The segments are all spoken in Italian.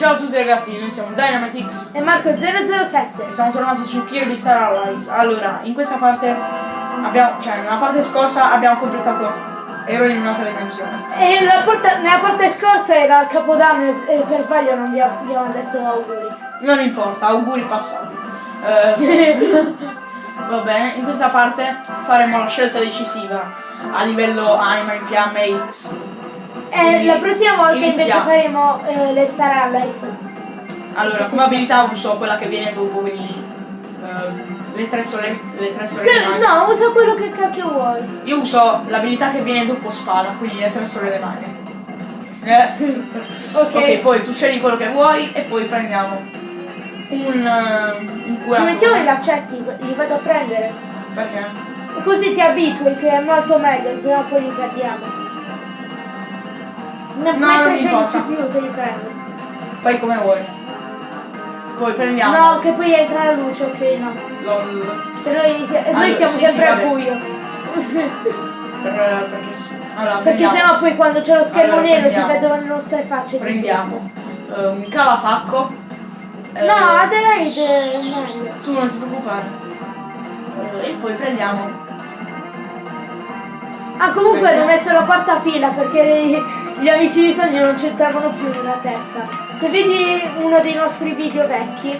Ciao a tutti ragazzi, noi siamo Dynamitix E Marco007. e siamo tornati su Kirby Star Allies. Allora, in questa parte abbiamo, cioè nella parte scorsa abbiamo completato Ero in un'altra dimensione. E porta- nella parte scorsa era il Capodanno e, e per sbaglio non vi abbiamo detto auguri. Non importa, auguri passati. Eh, va bene, in questa parte faremo la scelta decisiva a livello anima in fiamme X. E Quindi la prossima volta invece iniziamo. faremo eh, le Star Allies. Allora, come abilità uso quella che viene dopo, quindi eh, le tre sole, le tre Se- sorelle maghe. no, usa quello che cacchio vuoi. Io uso l'abilità che viene dopo spada, quindi le tre sorelle maghe. Eh, Ok. ok, poi tu scegli quello che vuoi e poi prendiamo un, eh, un Ci curato. mettiamo i laccetti, li vado a prendere. Perché? Così ti abitui che è molto meglio, sennò poi li perdiamo. No, non scegli importa. più te li prendo. Fai come vuoi. Poi prendiamo. No, che poi entra la luce, ok no. LOL. Che noi, Allora, noi siamo sì, sempre sì, al buio. Per, perché sì. Allora, Perché sennò poi quando c'è lo schermo Allora, nero si vedono le nostre facce. prendiamo eh, un cavasacco. eh, No, Adelaide è meglio. Tu non ti preoccupare. Eh, e poi prendiamo. Ah comunque Aspetta. ho messo la quarta fila perché gli amici di sogno non c'entravano più nella terza. Se vedi uno dei nostri video vecchi.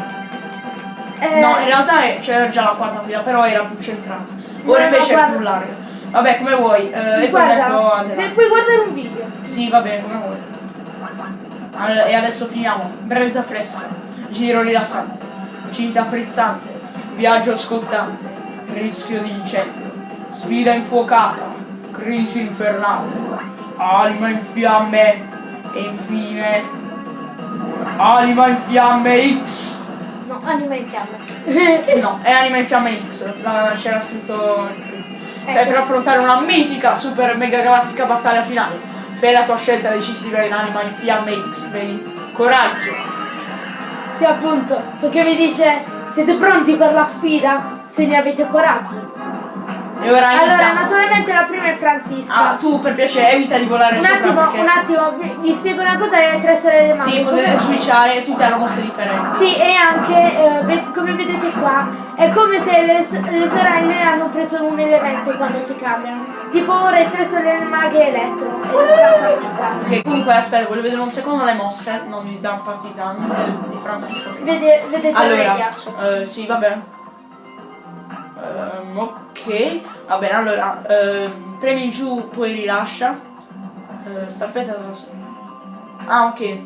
eh, No, in realtà è- c'era già la quarta fila, però era più centrata. No, Ora no, invece è guarda. più larga. Vabbè, come vuoi. Eh, guarda, Adelaide. se puoi guardare un video. Sì, va bene, come vuoi. Allora, e adesso finiamo. Brezza fresca, giro rilassante, cinta frizzante, viaggio scottante, rischio di incendio, sfida infuocata, crisi infernale, anima in fiamme e infine anima in fiamme X. No, anima in fiamme. No, è anima in fiamme X, c'era scritto Stai Ecco. per affrontare una mitica super mega galattica battaglia finale. Fai la tua scelta decisiva in anima in fiamme X, vedi? Coraggio! sì appunto, perché vi dice siete pronti per la sfida? Se ne avete coraggio. E ora Allora, iniziamo. naturalmente la prima è Francisca. Ah, tu per piacere evita di volare un sopra attimo, perché... un attimo, vi, vi spiego una cosa e le tre sorelle maghe. Sì, potete Come- switchare e tutte hanno mosse differenti. Sì, e anche, eh, come vedete qua, è come se le, le sorelle hanno preso un elemento quando si cambiano. Tipo ora le tre sorelle maghe elettro e zampa. Ok, comunque aspetta, voglio vedere un secondo le mosse, non di Zan Partisan, di- Francisco. Vede, vedete Allora, ghiaccio. eh, sì, va Ehm, ok, va bene, allora, ehm, premi giù, poi rilascia. Eh, staffetta della sorella. Ah, ok,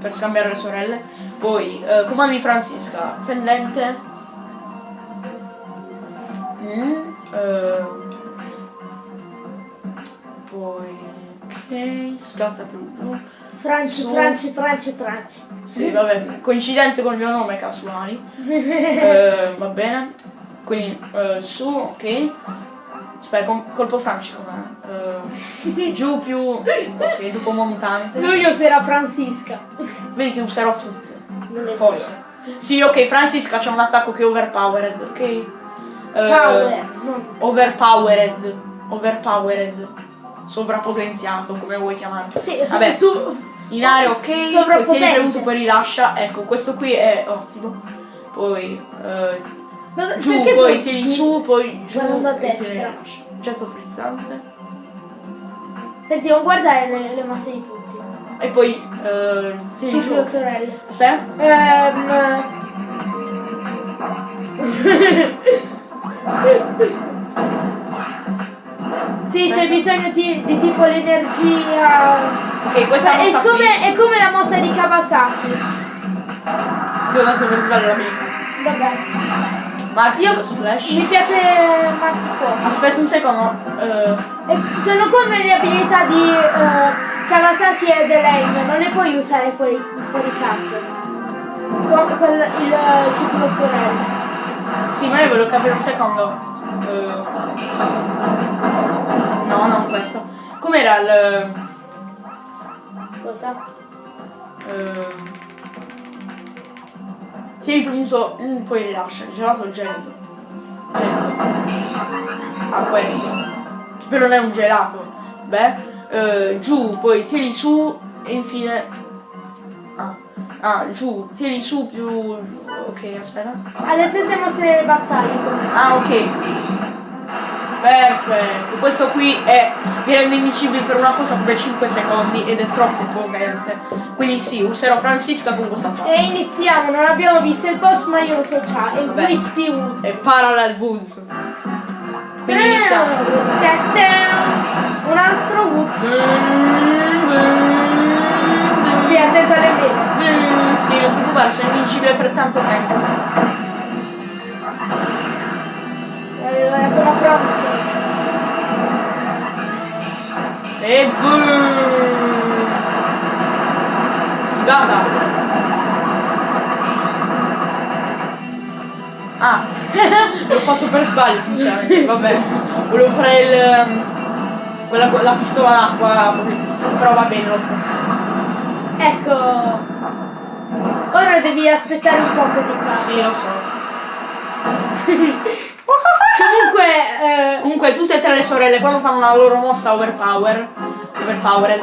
per scambiare le sorelle. Poi, eh, comandi Francisca, fendente. Mm, poi, ok, scatta più blu. Franci, Franci, Franci, Franci. Sì, vabbè, coincidenze con il mio nome casuali. Eh, va bene. Quindi eh, su, ok. Aspetta, com- colpo Franci com'è? Eh, giù più. Ok, dopo montante. Lui io sarà Francisca. Vedi che userò tutte. Forse. Sì, ok, Francisca c'ha un attacco che è overpowered, ok? Eh, Power. Overpowered. Overpowered. Sovrapotenziato, come vuoi chiamarlo. Sì, Vabbè. su. In area ok, poi Sovrappotente. tieni premuto poi rilascia, ecco questo qui è ottimo. Poi eh, Dove- giù, perché poi sono- tieni su, poi giù Guardando a destra. Getto frizzante. Senti, non guardare le, le mosse di tutti. E poi eh, giù. Ciclo sorelle. Aspetta. Ehm. sì, c'è bisogno di, di tipo l'energia. Ok, questa È come, è come la mossa di Kawasaki. Ti ho dato per sbaglio la mia. Vabbè. Max Io splash. mi piace Max Force. Aspetta un secondo. E sono come le abilità di eh, Kawasaki e Elaine, non le puoi usare fuori, fuori campo. Con quel, il eh, ciclo sorelle. sì, ma io volevo capire un secondo. Eh, no, non questo. Com'era il. Cosa? Ehm, tieni premuto un poi rilascia, gelato gelido. Ah questo. Che però non è un gelato. Beh. eh, giù, poi tieni su e infine. Ah. Ah, giù, tieni su più. Ok, aspetta. Alle stesse mosse delle battaglie. Ah, ok. Perfetto. Questo qui è. vi rende invincibile per una cosa per 5 secondi ed è troppo potente. Quindi sì, userò Francisca con questa qua. E iniziamo, non abbiamo visto il boss ma io lo so già. Vabbè. voi spiu. E Parallel Woods. Quindi iniziamo. Un altro Woods. Sì, attento alle mele. Sì, ti preoccupare, sono invincibile per tanto tempo. Allora, sono pronto. E boom! Sfigata! Ah, l'ho fatto per sbaglio sinceramente, vabbè. Volevo fare il. ehm, quella la pistola d'acqua però va bene lo stesso. Ecco. Ora devi aspettare un po' per rifarlo. Sì, lo so. Comunque, eh, Comunque tutte e tre le sorelle quando fanno la loro mossa overpower, overpowered,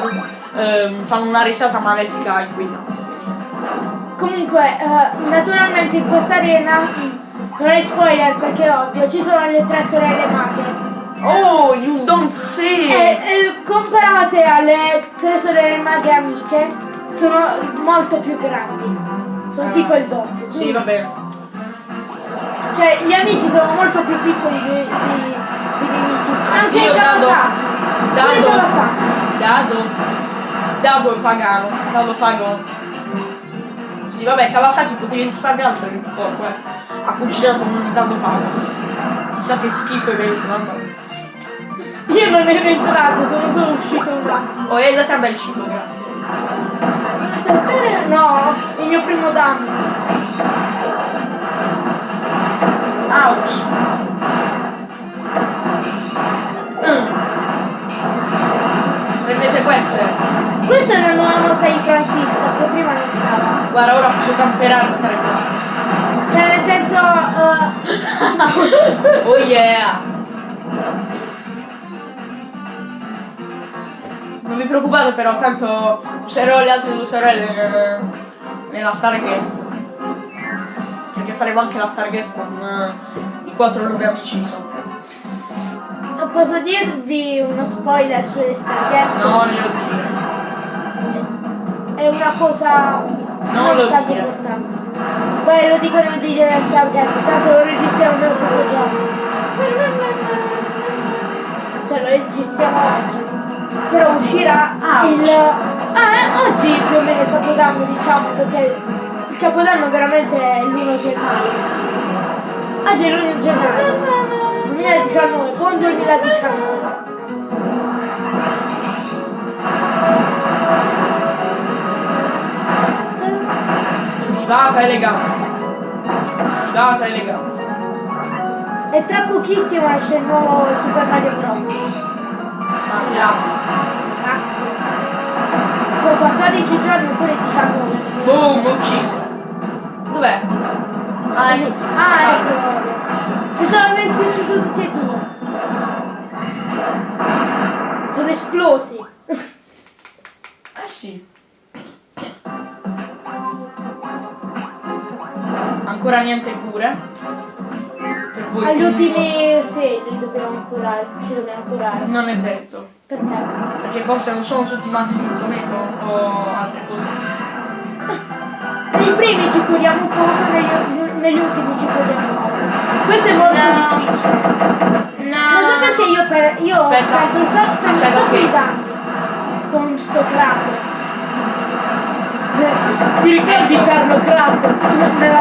ehm, fanno una risata malefica inquietante. comunque eh, naturalmente in questa arena non è spoiler perché è ovvio, ci sono le tre sorelle maghe. Oh, you don't say! E, e comparate alle tre sorelle maghe amiche, sono molto più grandi. Sono Ah. tipo il doppio. Sì, va bene. Cioè, gli amici sono molto più piccoli di- dei nemici. Anche Io i dado- dado- Kawasaki. Dado. Dado è pagano. Dado pago. Sì, vabbè, Kawasaki potevi risparmiare per il corpo, eh. Ha cucinato un dado pagas. Chissà che schifo è venuto, mamma. Io non ero entrato, sono solo uscito un attimo. Oh, hai dato a me il cibo, grazie. No, il mio primo danno. Ouch! Mm. Prendete queste? Questa è una nuova mossa di Francisca, che prima non stava. Guarda, ora posso camperare stare qua. Cioè nel senso. eh, Oh yeah! Non vi preoccupate però, tanto userò le altre due sorelle eh, nella Starguest. Perché faremo anche la Starguest con i quattro nuovi amici sopra. posso dirvi uno spoiler sulle Starguest? No, non glielo dire. È una cosa Non lo tanto dire. importante. Poi lo dico nel video della Starguest, tanto lo registriamo nello stesso giorno. Cioè lo registriamo oggi. Però uscirà Ah, il. Ah, eh, oggi più o meno il capodanno diciamo perché capodanno veramente è l'1 gennaio. Oggi è l'1 gennaio. 2019, buon 2019. Stivata eleganza. Stivata eleganza. E tra pochissimo esce il nuovo Super Mario Bros. Ah, grazie. Grazie. Con 14 giorni oppure 19. Boom, ucciso. Dov'è? Ah, ecco. Ah, ecco. Pensavo avessi ucciso tutti e due. Sono esplosi. Eh sì. Ancora niente cure. Agli ultimi 6 li dobbiamo curare. Ci dobbiamo curare. Non è detto. Perché? Perché forse non sono tutti maxi in tomato o altre cose. Nei primi ci curiamo poco, negli, negli ultimi ci curiamo molto. Questo è molto No. difficile. No. Lo so perché io per io ho Aspetta. fatto un sacco per un Aspetta, di danni con sto crack. Ti ricordi Carlo Crack nella?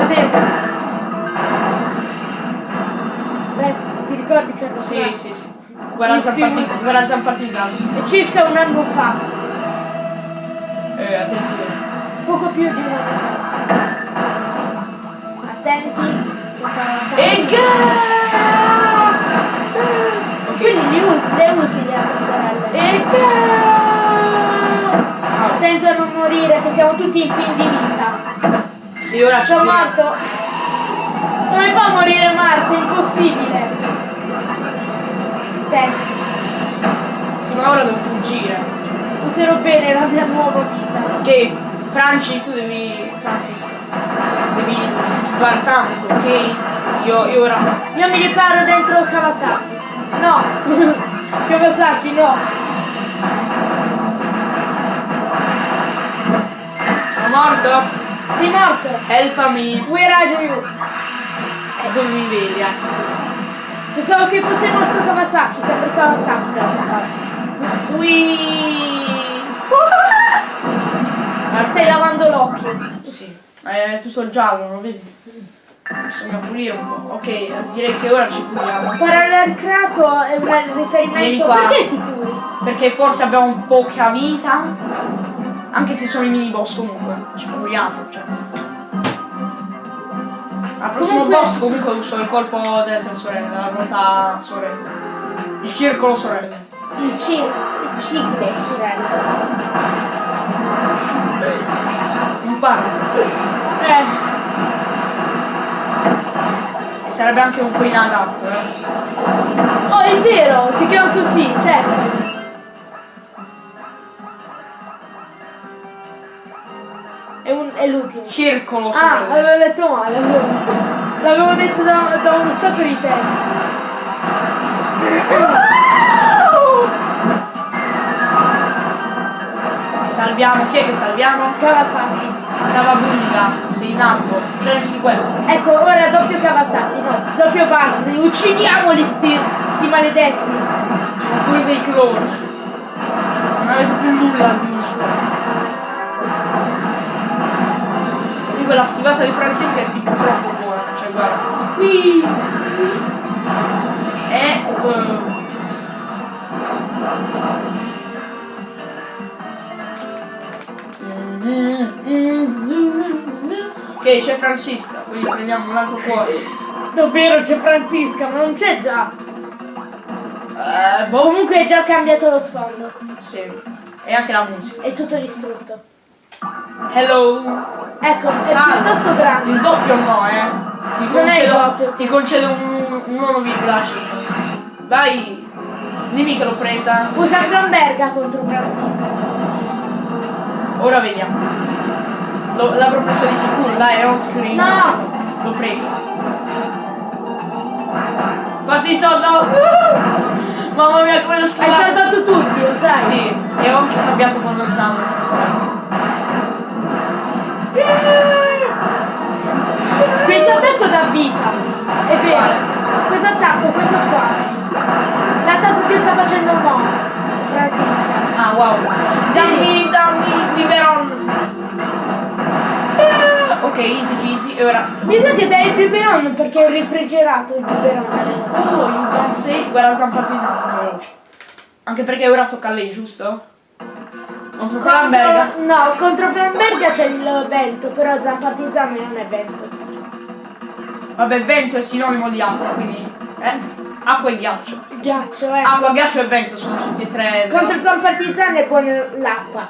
Beh, ti ricordi Carlo Sì, Crack? sì, sì. Guarda zampati, guarda zampati in. È circa un anno fa, Eh, attenzione. poco più di un anno fa. Che fa- E Ok. Quindi le usi le altre sorelle. E Attento a non morire, che siamo tutti in fin di vita. Sì, ora Sono morto. Come fa a morire Marzo? È impossibile. Thanks. Sì, ma ora devo fuggire. Userò bene la mia nuova vita. Ok, Franci, tu devi. Francisca. Devi schivare tanto, ok? Io, io ora. Io mi riparo dentro Kawasaki. No! Kawasaki, no! Sono morto? Sei morto! Helpami! Where are you? E dove mi vedi, eh? Pensavo che fosse morto Kawasaki, sempre Kawasaki. da attaccare. Ui! Ma stai lavando l'occhio. Sì, è tutto giallo, non vedi? Bisogna pulire un po'. Ok, direi che ora ci puliamo. Parallel Craco è un Vieni riferimento. qua. Perché ti curi? Perché forse abbiamo poca vita. Anche se sono i mini boss comunque. Ci proviamo, cioè. Al prossimo Comunque- boss comunque uso il colpo delle tre sorelle, della ruota sorelle. Il circolo sorelle. Il ciclo, il ciclo, sorella. Paro. Eh, E sarebbe anche un po' inadatto, eh. oh è vero, si chiama così, certo. È, un- è l'ultimo. Circolo Ah, sorelle. avevo letto male, allora. L'avevo detto da, da un sacco di tempo. Salviamo, chi è che salviamo? Kawasaki. Cavabunga, sei in alto, prenditi questo. Ecco, ora doppio Kawasaki, no, doppio Baxi. Uccidiamoli sti, sti maledetti. Sono pure dei cloni. Non avete più nulla di unito. Comunque la schivata di Francisca è tipo troppo buona, cioè guarda. Qui. E eh, Ok, c'è Francisca, quindi prendiamo un altro cuore. Davvero c'è Francisca, ma non c'è già. Eh, boh. Comunque è già cambiato lo sfondo. Sì. E anche la musica. È tutto distrutto. Hello. Ecco, è Salve. piuttosto grande. Il doppio no, eh. Ti Non è il concedo, doppio. ti concedo un, un 1,5. Vai. Dimmi che l'ho presa. Usa Flamberga contro Francisca. Ora vediamo. Lo- l'avrò preso di sicuro, dai, è on screen. No! L'ho presa. Fatti i soldi. Mamma mia, come lo Hai schivata. salvato tutti, lo sai? Sì, e ho anche cambiato quando zammo. Questo attacco dà vita. È vero. Questo attacco, questo qua. L'attacco che sta facendo Mo. Francisca. Ah wow. Dammi, dammi, Ok, easy peasy. E ora. Mi sa che dai il biberon perché è refrigerato il biberon. Oh, you don't say. Guarda zampatizzato, veloce. Anche perché ora tocca a lei, giusto? Contro Flamberga. No, contro Flamberga c'è il vento, però Zampatizano non è vento. Vabbè, vento è sinonimo di acqua, quindi. Eh? Acqua e ghiaccio. Ghiaccio, eh. Acqua, ghiaccio e vento sono tutti e tre. Contro Zampatizano è buono l'acqua,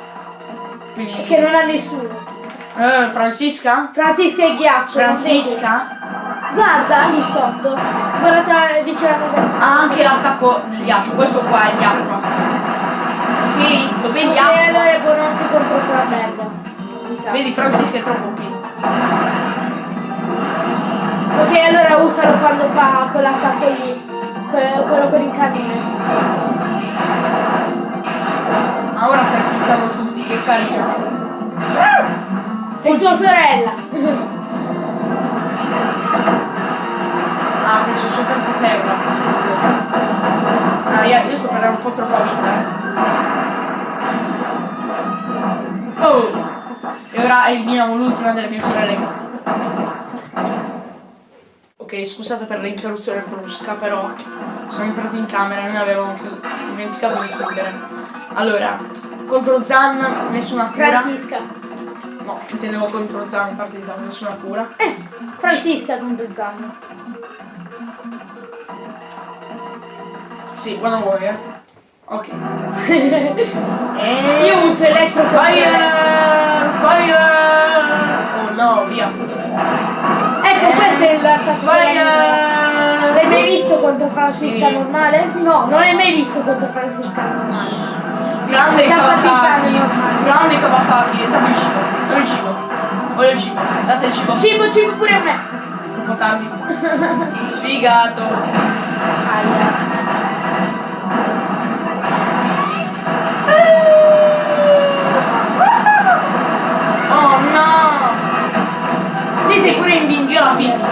Quindi. che non ha nessuno. Eh, Francisca? Francisca è ghiaccio. Francisca? Guarda, lì sotto. Guarda vicino alla Ha anche l'attacco di ghiaccio, questo qua è acqua. Ok, lo vedi E acqua? allora è buono anche contro sa. Vedi Francisca è troppo qui. Ok, allora usalo quando fa quell'attacco lì. Quello, quello con il cannone. Ma ora stai pizzando tutti, che carino. È tua sorella. Ah, ho preso soltanto ferro. Ah, io, io sto perdendo un po' troppa vita. eh. Oh! E ora eliminiamo l'ultima delle mie sorelle. Ok, scusate per l'interruzione brusca, però sono entrato in camera e avevano chiu- dimenticato di chiudere. Allora, contro Zan nessuna cura. Francisca. No, intendevo contro Zan di Zan nessuna cura. Eh, Francisca contro Zanno. Sì, quando vuoi, eh. Ok. e... Io uso elettro Fire! Fire! Oh no, via! Ecco, questo è l'attacco. Fire! L'hai mai visto contro Francisca Sì. normale? No, non l'hai mai visto contro Francisca normale. Grande Da Kawasaki! Grande Kawasaki! Dammi il cibo! Dammi il cibo! Voglio il cibo. Date il cibo. Cibo, cibo pure a me. Troppo tardi. Sfigato. Aia. Oh no! Lì sei pure Io la picchio.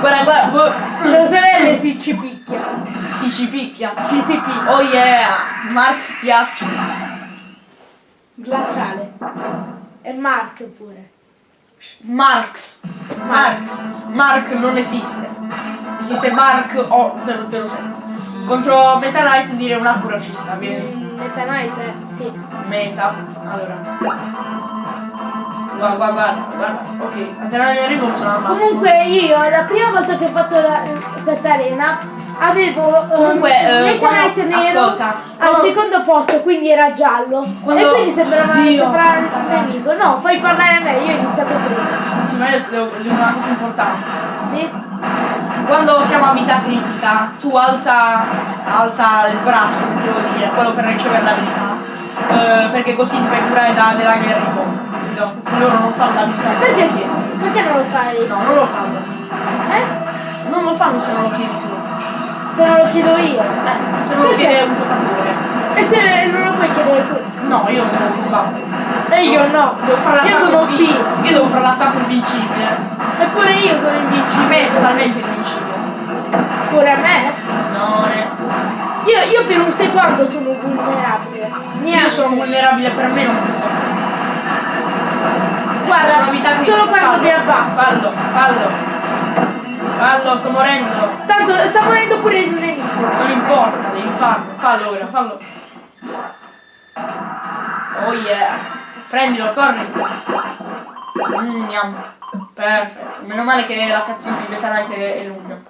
guarda, guarda. boh. Le sorelle si ci picchia. Si ci picchia. Ci si picchia. Oh yeah! Max ghiaccio. Glaciale. E Mark pure. Marx. Marx. Mark non esiste. Esiste Mark O007. Contro Meta Knight dire una pura ci sta, vieni. Meta Knight, eh? sì. Meta. Allora. Guarda, guarda, guarda. Ok, appena ne arrivo sono al massimo. Comunque io la prima volta che ho fatto la, questa arena avevo eh, Comunque, eh, Meta quando- nero ascolta, al secondo posto, quindi era giallo. Quando- E quindi sembrava, sembrava il nemico. No, fai parlare a me, io ho iniziato prima. Sì, ma io devo dire una cosa importante. Sì? Quando siamo a vita critica, tu alza, alza il braccio, come devo dire, quello per ricevere l'abilità. Eh, perché così ti fai curare da della guerra no, loro non fanno l'abilità se Perché? Perché non lo fai? No, non lo fanno. Eh? Non lo fanno se non lo chiedi tu. Se non lo chiedo io. Eh, se non lo chiede un giocatore. E se non lo puoi chiedere tu? No, io non devo combattere. E io no. Devo fare Io l'attacco sono P. Io devo fare l'attacco invincibile. Eppure io sono A me invincibile. è totalmente invincibile. Pure a me? No, ne. Io, io per un secondo sono vulnerabile. Neanche. Io sono vulnerabile per me non funziona. Guarda, Sono solo quando mi abbasso. Fallo, fallo. Fallo, sto morendo. Tanto sta morendo pure il nemico. Non importa, devi farlo. Fallo ora, fallo. Oh yeah. Prendilo, corri. Mm, yum. Perfetto. Meno male che la cazzina di Beta Knight è, lunga.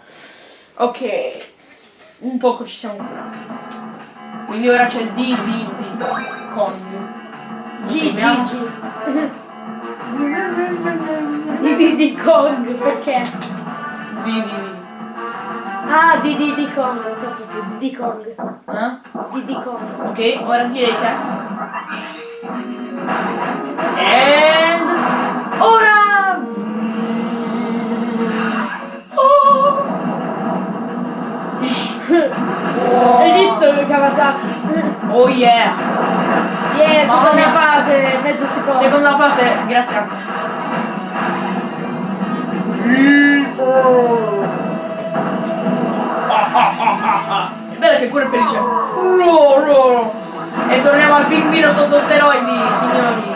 Ok. Un poco ci siamo curati. Quindi ora c'è D, D, D. Con. G, G. G. Di di di Kong, perché? D, D, D. Ah, di di di Kong, ho capito. Di di Kong. Eh? Di di Kong. Ok, ora direi che. And. Ora! Oh. Hai visto Kawasaki? Oh yeah! Yeah, Mamma seconda mia. fase, mezzo secondo. Seconda fase, grazie a me. È bello che pure è felice. Ro, ro. E torniamo al pinguino sotto steroidi, signori.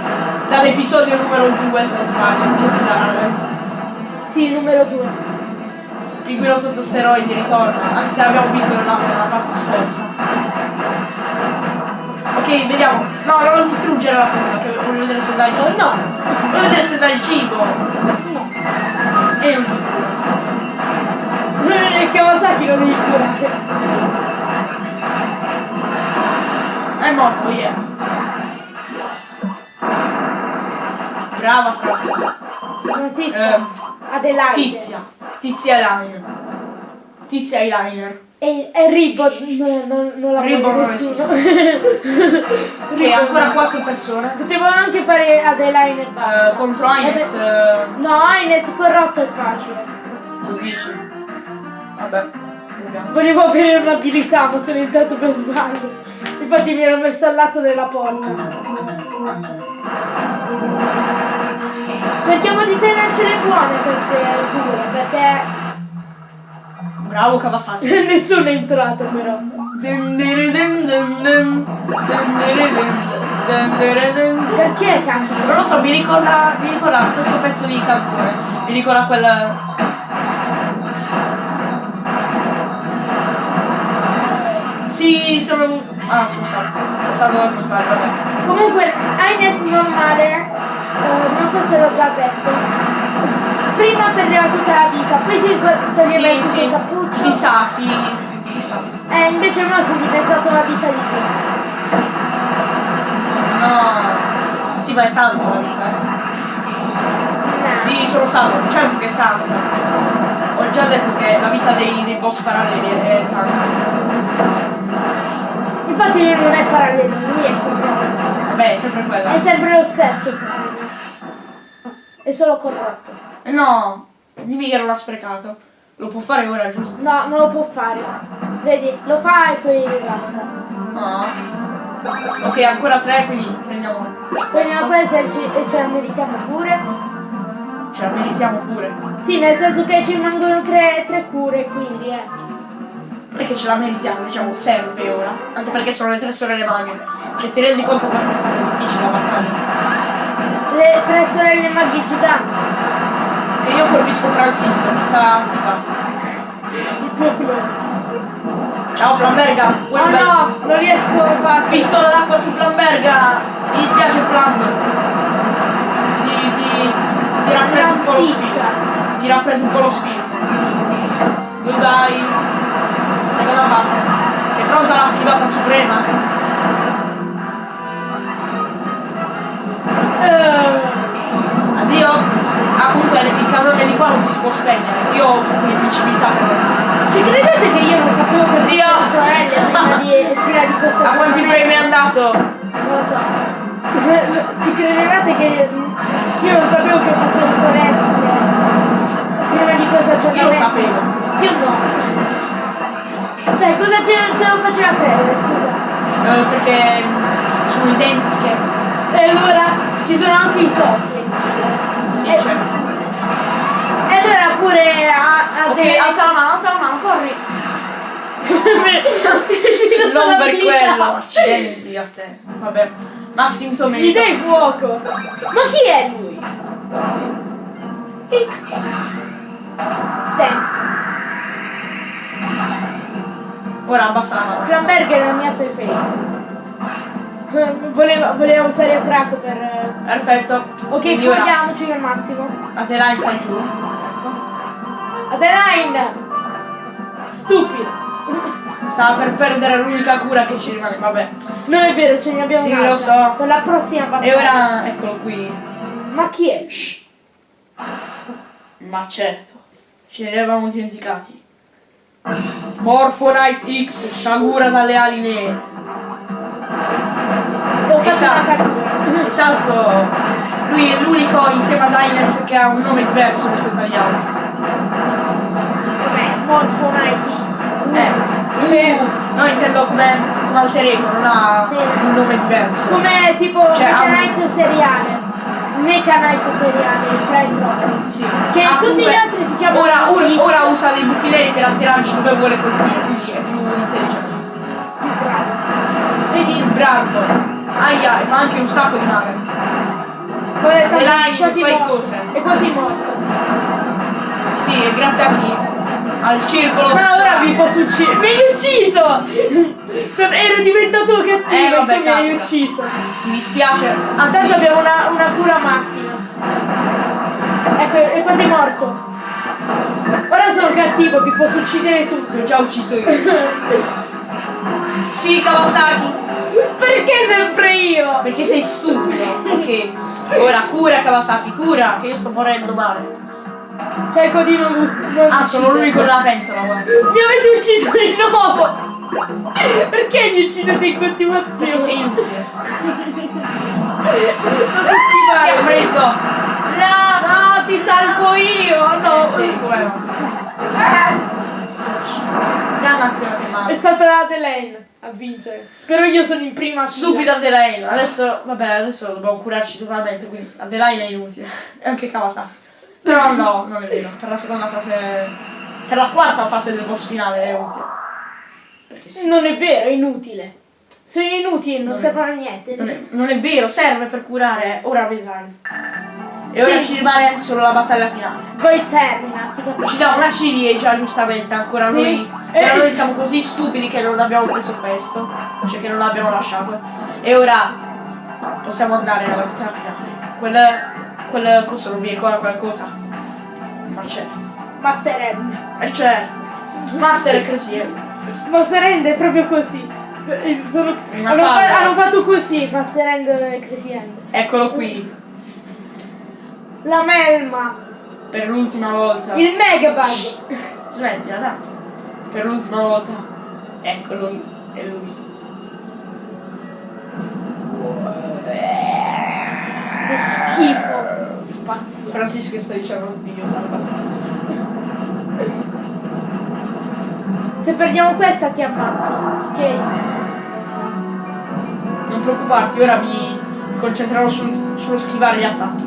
Dall'episodio numero 2 se non sbaglio. Che bizarro. Sì, numero 2. Pinguino sotto steroidi ritorna, anche se l'abbiamo visto nella, nella parte scorsa. Ok, vediamo. No, non lo distruggere la frutta, che voglio vedere se il cibo. No, Voglio vedere se dà il cibo. no. E non fa. E Kawasaki lo devi curare. È morto, yeah. Brava Francis. Francisco. Eh, Adelaide. Tizia. Tizia Eyeliner. Tizia Eyeliner. E, e Ribbon non, non, non la Ribbon vuole non nessuno. Ok, Ribbon ancora no. quattro persone. Potevo anche fare Adelaide e basta. Eh, contro Ines, Eh, eh, No, Ines corrotto è facile. tu dici. Vabbè. Volevo avere un'abilità, ma sono entrato per sbaglio. Infatti mi ero messo al lato della porta. Cerchiamo di tenercele buone queste due, perché Bravo Kawasaki. nessuno è entrato però. Perché cazzo? Non lo so, mi ricorda, mi ricorda questo pezzo di canzone. Mi ricorda quel. Sì, sono. Ah, scusa. Pensavo da sbaglio, vabbè. Comunque, Ines normale, eh, non so se l'ho già detto, prima perdeva tutta la vita, poi si to- toglieva Sì, tutto sì. il cappuccio. Si sa, si. Si sa. Eh, invece no, si è diventato una vita di più. No. Sì, ma è tanto la vita. eh. Nah. Sì, sono salvo, certo che è tanto. Ho già detto che la vita dei, dei boss paralleli è, è lui non è parallelo, lui è corretto. Vabbè, è sempre quella. È sempre lo stesso per Ines. È solo corrotto. Eh no, dimmi che non l'ha sprecato. Lo può fare ora, giusto? No, non lo può fare. Vedi, lo fa e poi basta. No. Ok, ancora tre, quindi prendiamo Prendiamo questo. e e ce la meritiamo pure. Ce la meritiamo pure. Sì, nel senso che ci rimangono tre, tre cure, quindi eh. Che ce la meritiamo, diciamo, serve ora. Anche perché sono le tre sorelle maghe. Cioè ti rendi conto quanto è stata difficile la battaglia. Le tre sorelle maghi giganti. E io colpisco Francisco, mi sta clone. Ciao Flamberga! Oh un bel- no, non riesco a farlo. Pistola d'acqua su Flamberga! Mi dispiace Flam! Ti, ti, ti raffredda un po' lo spirito. Ti raffredda un po' lo spirito. Goodbye! Seconda fase. Sei pronta alla schivata suprema? Eh, Addio! Ah comunque il cannone di qua non si può spegnere. Io ho usato l'invincibilità per ci credete che io non sapevo che Dio! sorelle prima di, prima di questo A quanti frame è andato? Non lo so. Ci credevate che io non sapevo che fossero sorelle prima di questo aggiornamento? Io lo sapevo. Io no. Cioè, cosa te, te lo faceva credere, scusa? Eh, perché mm, sono identiche. E allora ci sono anche i soci. Sì, Eh, certo. E allora pure a, a Ok, delle- alza la mano, alza la mano, corri! non per quello, accidenti a te. Vabbè. Maxim Gli Tomato. dai fuoco. Ma chi è lui? Thanks. Ora abbassa la mano. Flamberg è la mia preferita. Voleva, voleva usare Crack per... Perfetto. Ok, togliamoci al massimo. Adeline stai giù. Ecco. Adeline! Stupido! Stava per perdere l'unica cura che ci rimane, vabbè. Non è vero, ce ne abbiamo Sì, un'altra. lo so. Per la prossima battaglia. E ora, eccolo qui. Ma chi è? Shh. Ma certo, ce ne eravamo dimenticati. Morphonite X, sciagura dalle ali nere. Ho fatto Esatto. Esatto, lui è l'unico insieme ad Ines che ha un nome diverso rispetto agli altri. Vabbè, Morphonite Eh, Diverso. no intendo come un alter ego, non ha Sì. un nome diverso. Come tipo Cioè, ha Mega un- Knight seriale. Mega Knight seriale, il Sì. Che Ah, tutti gli altri si chiamano Ora, ora, ora usa dei buttileri per attirarci dove vuole colpire, quindi è più intelligente. più bravo. Vedi, bravo. Aia, e fa anche un sacco di è E là, quasi fai morto. cose. È quasi morto. Sì, e grazie a chi? Al circolo. Ma ora vi posso uccidere. Mi hai ucciso! Ero diventato cattivo Eh, e vabbè, mi hai ucciso. Mi dispiace. Intanto abbiamo una, una cura massima. Ecco, è quasi morto. Ora sono cattivo, vi posso uccidere tutti. ti ho già ucciso io. Sì, Kawasaki. Perché sempre io? Perché sei stupido. Ok. Ora cura Kawasaki, cura, che io sto morendo male. Cerco di non, non Ah, sono l'unico nella pentola, guarda. Mi avete ucciso di nuovo! Perché mi uccidete in Perché continuazione? sei inutile. Non ti ha preso. No, ti salvo io! No! Eh, sì, come no. Dannazione che È stata Adelaine a vincere. Però io sono in prima. Stupida Adelaine. Adesso, vabbè, adesso dobbiamo curarci totalmente, quindi Adelaine è inutile. E anche Kawasaki. Però no, non è vero. Per la seconda fase. Per la quarta fase del boss finale è utile. Perché sì. Non è vero, è inutile. Sono inutili, non Non servono a niente. Non è, non è vero, serve per curare, ora vedrai. E ora Sì. ci rimane solo la battaglia finale. Poi termina, si Ci capisce. dà una ciliegia giustamente, ancora Sì. noi. Eh. Però noi siamo così stupidi che non abbiamo preso questo. Cioè che non l'abbiamo lasciato. E ora possiamo andare alla battaglia finale. Quel. quel cosa non mi ricorda qualcosa. Ma certo. Master End. E certo. Master è così. eh. Master End è proprio così. Eh, Sono- hanno, hanno fatto così, Master End e Crazy End. Eccolo qui. La melma. Per l'ultima volta. Il Megabug. Smettila, dai. Per l'ultima volta. Eccolo. È lui. Lo schifo. Spazio. Francisca sta dicendo oddio, salva. Se perdiamo questa ti ammazzo, ok? Non preoccuparti, ora mi concentrerò sul- sullo schivare gli attacchi.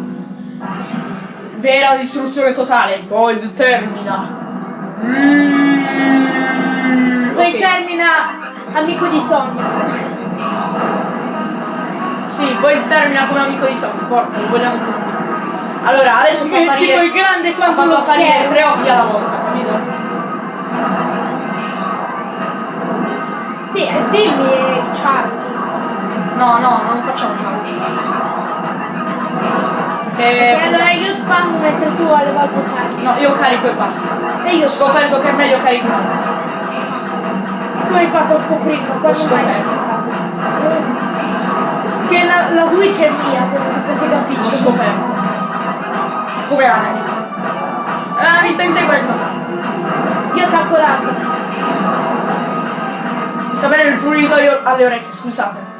Vera distruzione totale, Void termina. Poi Ok. termina amico di sogno. Sì, poi termina come amico di Sony, forza, lo vogliamo tutti. Allora, adesso fa Tipo apparire, il grande quanto lo apparire tre occhi alla volta, capito? Sì, dimmi eh, charge. No, no, non facciamo charge. E Perché... allora io spam mentre tu alle volte carichi. No, io carico e basta. E io Ho scoperto che è meglio caricare. come hai fatto a scoprirlo? Mai hai scoperto. scoprirlo? Che la, la Switch è mia, se non sapessi capito. L'ho scoperto. Come America. Ah, mi sta inseguendo. Io attacco l'altro. Mi sta bene il pruritorio alle orecchie, scusate.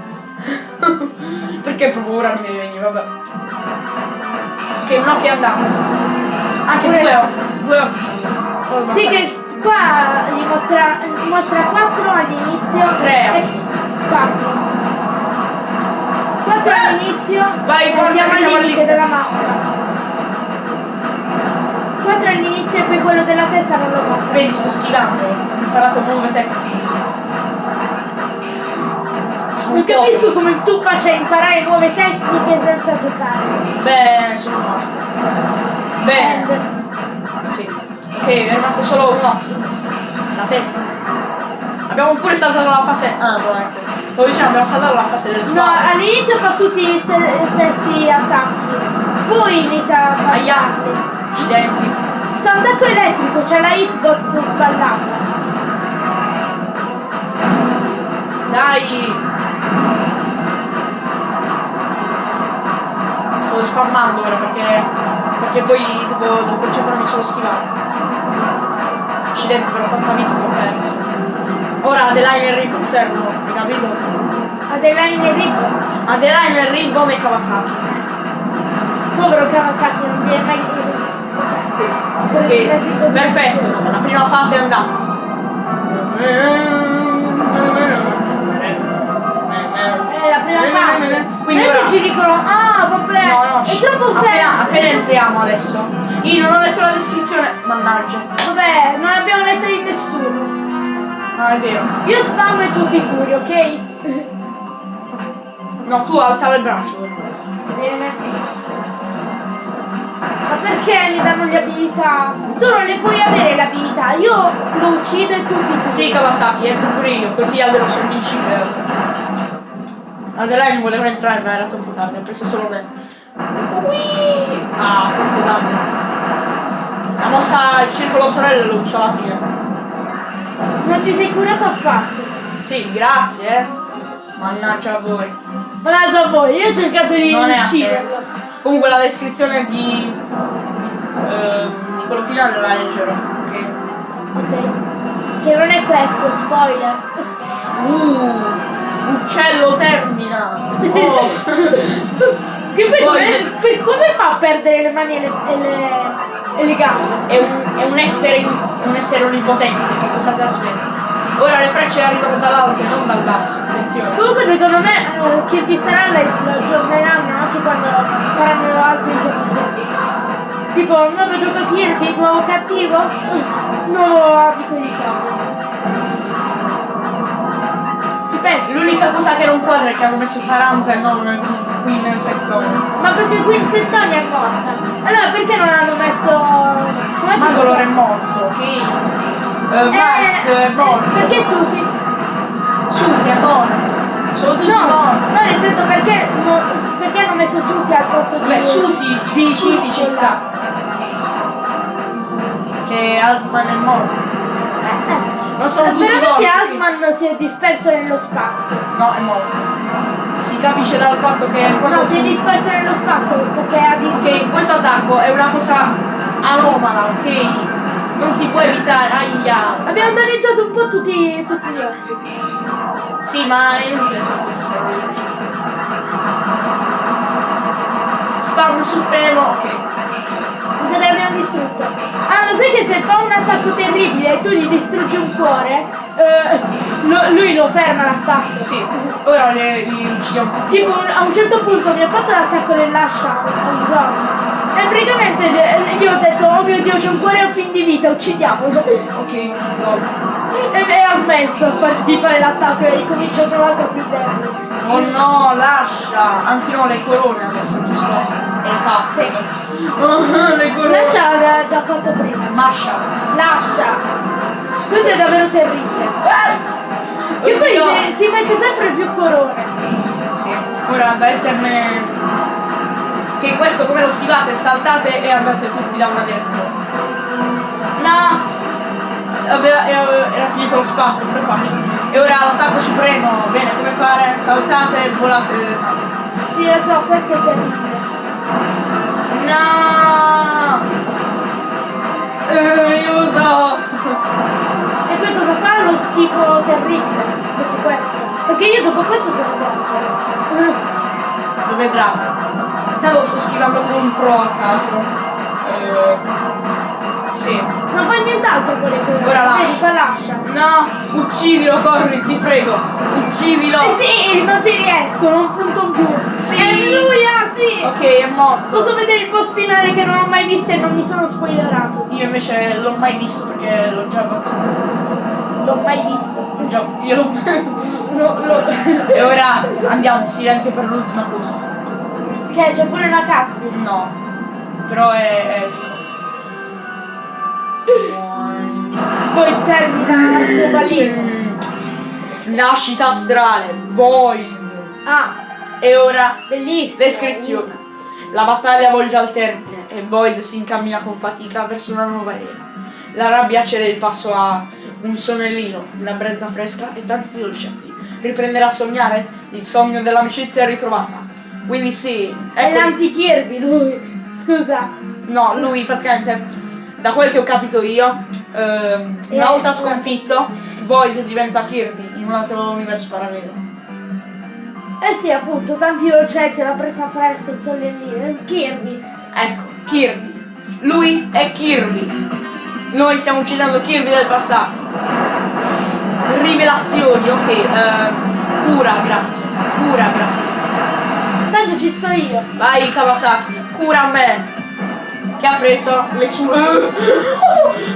Perché proprio ora mi deve venire, vabbè. Ok, un occhio è andato. Anche Pure- due occhi. Due occhi sono. Oh, Sì che qua gli mostra, mostra 4 all'inizio Tre e all'inizio. 4. 4 all'inizio Vai, che al limite al limite. della mappa. 4 all'inizio e poi quello della testa non lo mostra. Vedi, sto schivando. Ho imparato nuove tecniche. Non capisco come tu faccia imparare nuove tecniche senza giocare. Bene, sono rimasto. Bene. Sì. Ok, è rimasto solo un occhio. La testa. Abbiamo pure saltato la fase. Ah, no, ecco. Stavo dicendo, abbiamo saltato la fase delle No, spalle. all'inizio fa tutti gli ste- stessi attacchi. Poi inizia a fare Aia. altri. Accidenti. Sto attacco elettrico, c'è la hitbox sballata. Dai. Sto spammando ora perché. Perché poi devo, devo concentrarmi sullo schivare. Accidenti però quanta vita ho perso. Ora Adeline e Ribbo servono, hai capito? Adeline e Rip, Adeline e Ribbo e Kawasaki. povero Kawasaki, non viene mai Ok, perfetto, la prima fase è andata. È la prima fase. Quindi ora- ci dicono, ah vabbè, No, no, è troppo appena, semplice. appena entriamo adesso. Io non ho letto la descrizione, mannaggia. Vabbè, non abbiamo letto di nessuno. Non è vero. Io spam e tutti curi, ok? No, tu alzare il braccio. Bene. Ma perché mi danno le abilità? Tu non le puoi avere le abilità, io lo uccido e tutti curi. Sì, Kawasaki, entro pure io, così almeno sono invincibile. Adeline voleva entrare ma era troppo tardi, ho preso solo me. Ui! Ah, quanto danno. La mossa il circolo sorelle lo uso alla fine. Non ti sei curato affatto. Sì, grazie, eh. Mannaggia a voi. Mannaggia a voi, io ho cercato di Non ucciderlo. Comunque la descrizione di, ehm, di quello finale la leggerò. Ok. Ok. Che non è questo, spoiler. Uh, uccello termina. Oh. Che poi, Poi- come, per- come fa a perdere le mani e le, e le, e le gambe? è, un, è un essere un essere onnipotente, che cosa ti aspetti? Ora le frecce arrivano dall'alto e non dal basso, attenzione. Comunque secondo me eh, Kirby Star Allies lo aggiorneranno anche quando faranno altri giochi. Tipo nuovo gioco Kirby, nuovo cattivo, nuovo abito di sangue. Ci pensi? L'unica cosa che non quadra è che hanno messo Taranza e non qui nel settore. Ma perché qui in Settoni è morta? Allora perché non hanno messo. Come Ma dolore è morto, ok? Eh, Max è morto. Perché Susi? Susi è morto. Sono tutti No, morti. no, nel senso perché, no, perché hanno messo Susi al posto di. Beh, Susi, di Susi ci quella? sta. Che Altman è morto. Non sono tutti veramente. Altman si è disperso nello spazio. No, è morto. Si capisce dal fatto che No, si è disperso nello spazio perché ha visto. che questo attacco è una cosa anomala, ok? Non si può evitare. Aia. Abbiamo danneggiato un po' tutti, tutti gli occhi. Sì, ma è sta cosa. Spam supremo. Ok. Mi sa che l'abbiamo distrutto. Ah, lo sai che se fa un attacco terribile e tu gli distruggi un cuore, eh, lo- lui lo ferma l'attacco. Sì. Ora le, li uccidiamo. Tipo a un certo punto mi ha fatto l'attacco dell'ascia a un gioco. E praticamente io ho detto, oh mio dio, c'è un cuore a fin di vita, uccidiamolo. Ok, lol. E, e ha smesso di fare l'attacco e cominciato un altro più debole. Oh no, lascia! Anzi no, le corone adesso, giusto? Esatto. Sì. Le corone. Lascia l'aveva già fatto prima. Mascia. Lascia! Questo è davvero terribile. Che poi si, si mette sempre più corone. Sì. Ora da esserne. Che questo come lo schivate, saltate e andate tutti da una direzione. No! Aveva- era, era finito lo spazio, per facile. E ora l'attacco supremo, bene, come fare? Saltate e volate. Sì, lo so, questo è terribile. No! Eh, aiuto! E poi cosa fa? Lo schifo terribile. Dopo questo. Perché io dopo questo sono morto. Lo vedrà. Tanto sto schivando con un pro a caso. Eh, sì. Non fa nient'altro con le corone. Ora lascia. Vedi, lascia. No! Uccidilo, corri, ti prego! Uccidilo! Eh sì, non ci riesco, non punto più. Sì. È lui, sì! Ok, è morto. Posso vedere il boss finale che non ho mai visto e non mi sono spoilerato. Io invece l'ho mai visto perché l'ho già fatto. L'ho mai visto. L'ho già. Io l'ho. No, no. e ora andiamo, silenzio per l'ultima cosa. Che c'è pure una cazzo. No. Però è. è... Poi termina l'arcobaleno. Mm. Nascita astrale, Void. Ah, E ora bellissimo. Descrizione. La battaglia volge al termine e Void si incammina con fatica verso una nuova era. La rabbia cede il passo a un sonnellino, una brezza fresca e tanti dolcetti. Riprenderà a sognare? Il sogno dell'amicizia è ritrovata. Quindi sì, È ecco, l'anti-Kirby lui. Scusa. no, lui praticamente, da quel che ho capito io, ehm, una Eh, volta eh. sconfitto, Void diventa Kirby in un altro universo parallelo. Eh sì, appunto, tanti dolcetti, la brezza fresca, il sollellino, Kirby. Ecco, Kirby. Lui è Kirby. Noi stiamo uccidendo Kirby del passato. Rivelazioni, ok. ehm, cura, grazie. Cura, grazie. Tanto ci sto io. Vai Kawasaki, cura a me. Che ha preso le sue.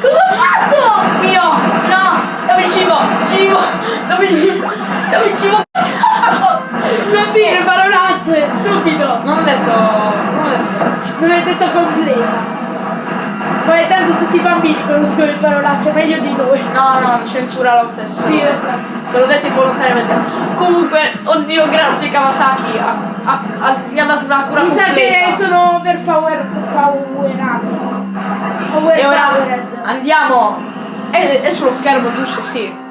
Cosa ha fatto? Io! No! Dove il cibo? Cibo! Dove il cibo? Dove il cibo? Le parolacce, stupido. Non ho detto. Non ho detto. Non hai detto completa. Poi tanto tutti i bambini conoscono le parolacce, meglio di noi. No, no, censura lo stesso. Sì, lo so. Se lo dette involontariamente. Comunque, oddio, grazie Kawasaki. ha- ha- ha- mi ha dato una cura Mi sa completa. che sono per power powerati. Power E ora powered. andiamo. È, è sullo schermo, giusto? Sì.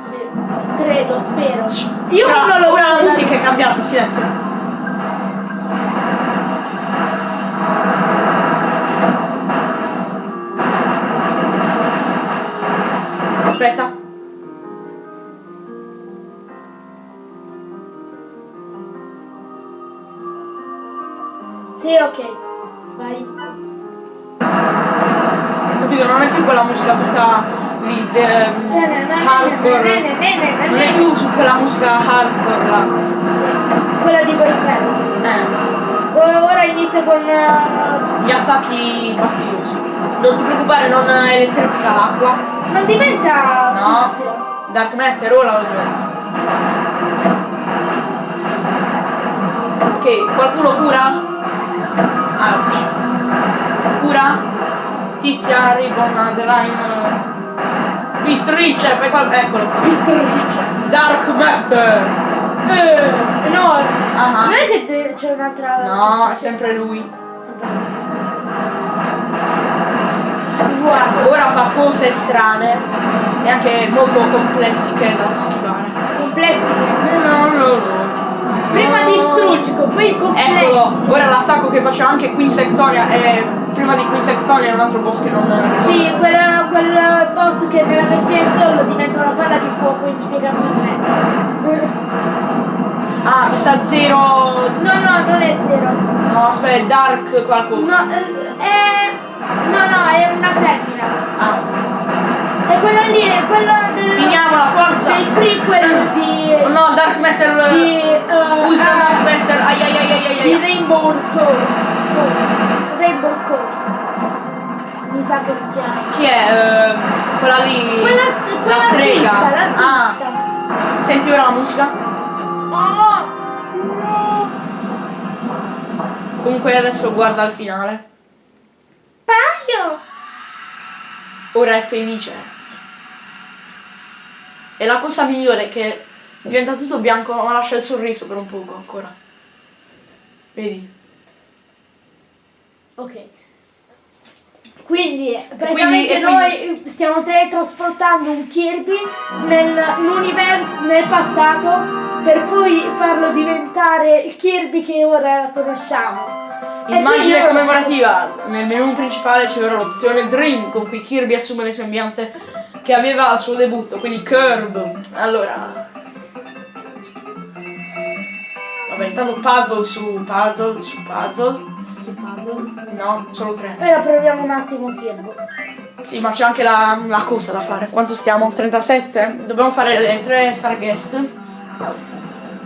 Credo, spero. Io ora, non lo ora la musica è cambiata, silenzio. Aspetta. Sì, ok. Vai. Capito? Non è più quella musica tutta lì, de- hardcore. Non è più su quella musica hardcore là. Quella di Boitello. Eh. Ora inizia con... eh, gli attacchi fastidiosi. Non ti preoccupare, non elettrifica l'acqua. Non diventa No. tizio. Dark Matter ora lo diventa. Ok, qualcuno cura? Ouch. Cura? Tizia, Ribbon, Adeline. Pittrice, fai qual- eccolo. Pittrice. Dark Matter. Eh, enorme. Ah, Non è che c'è un'altra... No, è sempre lui. Guarda, Ora fa cose strane e anche molto complessiche da schivare. complessi. No, no, no. Prima distruggico, poi complessi. Eccolo, ora l'attacco che faceva anche Quinsectonia e prima di Quinsectonia è un altro boss che non... Sì, quel, quel boss che nella versione solo diventa una palla di fuoco inspiegabilmente. Ah, mi sa zero. No, no, non è zero. No, aspetta, è dark qualcosa. No, eh, è... No, no, è una femmina. Ah, E quella lì è quella del... finiamola, forza! Del prequel di... No, dark metal. di... eh, Ultra ah, dark metal. Ai ai ai ai ai, di ai. Rainbow Course. Rainbow Course. Mi sa che si chiama. Chi è? Eh, quella lì. Quella, la quella strega. artista, Ah, senti ora la musica? Oh! No! Comunque adesso guarda il finale. Paio! Ora è felice. E la cosa migliore è che diventa tutto bianco ma lascia il sorriso per un poco ancora. Vedi? Ok. Quindi praticamente quindi- noi stiamo teletrasportando un Kirby nell'universo, nel passato, per poi farlo diventare il Kirby che ora conosciamo. Immagine quindi- commemorativa. Nel menu principale c'è ora l'opzione Dream con cui Kirby assume le sembianze che aveva al suo debutto, quindi Curve. Allora. Vabbè, intanto puzzle su puzzle su puzzle. Su puzzle. No, solo tre. Ora proviamo un attimo Kirby. Sì, ma c'è anche la, la cosa da fare. Quanto stiamo? 37? Dobbiamo fare le tre Starguest.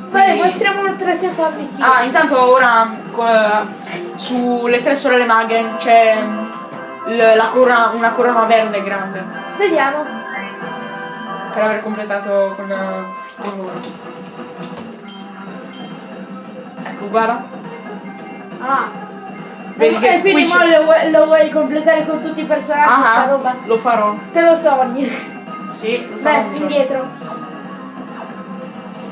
Vai, Quindi- mostriamo tre secondi Kirby. Ah, intanto ora sulle tre sorelle maghe c'è la corona, una corona verde grande Vediamo. per aver completato con, con loro. Ecco, guarda. Ah. Vedi e che e quindi qui mo lo, vuoi- lo vuoi completare con tutti i personaggi sta Ah, roba? lo farò. Te lo sogni. Sì, lo farò. Beh, indietro.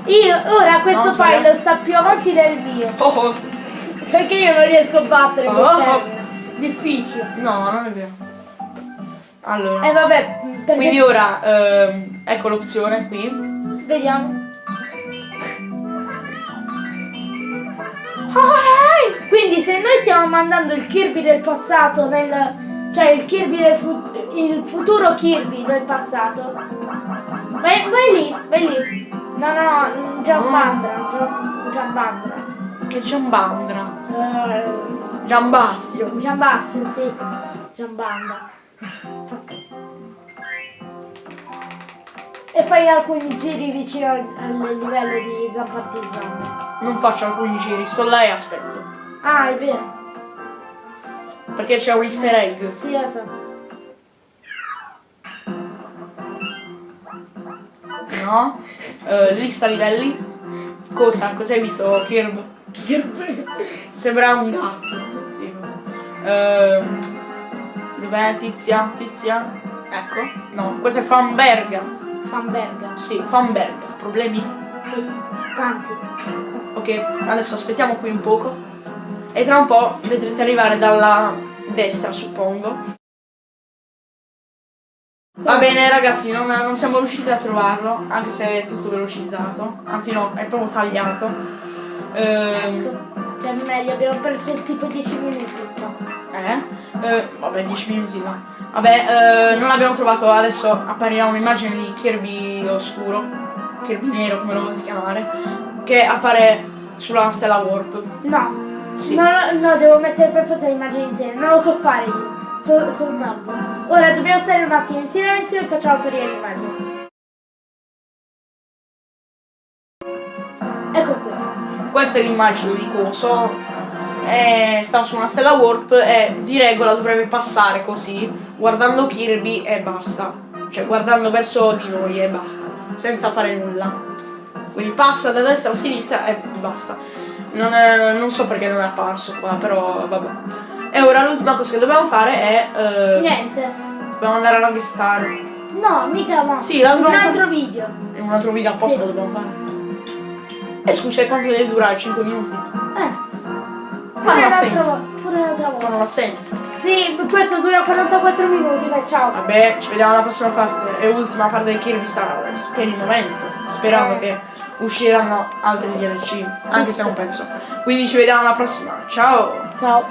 Io ora questo No, file sta più avanti del mio. Oh, oh. Perché io non riesco a battere Oh, oh. termine. Difficile. No, non è vero. Allora. E vabbè, perché... Quindi ora, ehm, ecco l'opzione qui. Vediamo. Ah, Quindi se noi stiamo mandando il Kirby del passato nel... cioè il Kirby del fu- il futuro Kirby del passato. Vai, vai lì, vai lì. No, no, Giambandra, Gian- Giambandra. Che Giambandra. Eh, Giambastio. Giambastio, sì. Giambanda. E fai alcuni giri vicino al, livello di Zampartisan. Non faccio alcuni giri, sto là e aspetto. Ah, è vero. Perché c'è un easter egg. Sì, lo so. No? Eh, lista livelli. Cosa? Cosa hai visto, Kirb? Kirb? Sembra un gatto. Ehm, dov'è Tizia? Tizia? Ecco. No, questa è Fanberga. Fanberga. Sì, Fanberga. Problemi? Sì, tanti. Ok, adesso aspettiamo qui un poco. E tra un po' vedrete arrivare dalla destra, suppongo. Va bene ragazzi, non, non siamo riusciti a trovarlo, anche se è tutto velocizzato. Anzi no, è proprio tagliato. Ehm, Ecco. Che è meglio, abbiamo perso tipo 10 minuti qua. eh? Eh, vabbè, 10 minuti no. Vabbè, eh, non l'abbiamo trovato, adesso apparirà un'immagine di Kirby oscuro, Kirby nero come lo volete chiamare, che appare sulla stella Warp. No. Sì. No, no, no, devo mettere per forza l'immagine intera. Non lo so fare io. So, sono un nabbo. Ora dobbiamo stare un attimo in silenzio e facciamo apparire l'immagine. Questa è l'immagine di Coso. Eh, stava su una stella warp e di regola dovrebbe passare così, guardando Kirby e basta. Cioè guardando verso di noi e basta, senza fare nulla. Quindi passa da destra a sinistra e basta. Non, è- non so perché non è apparso qua, però vabbè. E ora l'ultima cosa che dobbiamo fare è... eh, Niente. dobbiamo andare a restare. No, mica no. Sì, un altro video. È un altro video apposta Sì. dobbiamo fare. E scusa, e quanto deve durare? 5 minuti? Eh. Ma non ha senso. Pure un'altra Ma volta. non ha senso. Sì, questo dura 44 minuti, dai, ciao. Vabbè, ci vediamo alla prossima parte e ultima parte del Kirby Star Wars per il momento. Sperando Eh. che usciranno altri DLC, anche sì. se non penso. Quindi ci vediamo alla prossima. Ciao! Ciao.